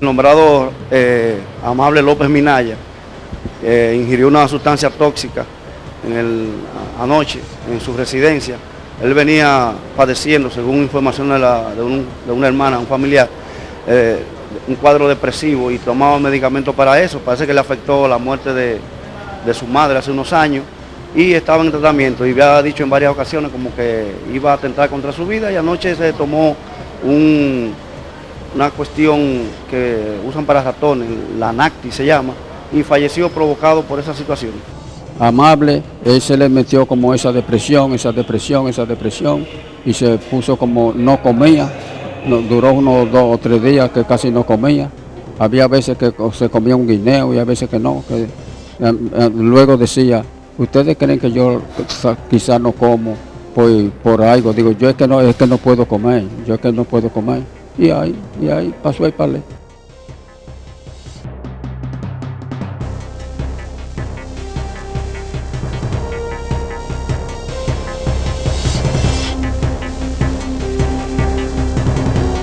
nombrado eh, Amable López Minaya ingirió una sustancia tóxica en anoche en su residencia. Él venía padeciendo, según información de, una hermana, un familiar, eh, un cuadro depresivo y tomaba medicamentos para eso. Parece que le afectó la muerte de, su madre hace unos años y estaba en tratamiento y había dicho en varias ocasiones como que iba a atentar contra su vida y anoche se tomó una cuestión que usan para ratones, la NACTI se llama, y falleció provocado por esa situación. Amable, él se le metió como esa depresión, esa depresión, esa depresión, y se puso como no comía, duró unos dos o tres días que casi no comía. Había veces que se comía un guineo y a veces que no. Que, eh, eh, luego decía, ¿ustedes creen que yo quizás no como por, por algo? Digo, yo es que no es que no puedo comer, yo es que no puedo comer. Y ahí, y ahí pasó el palé.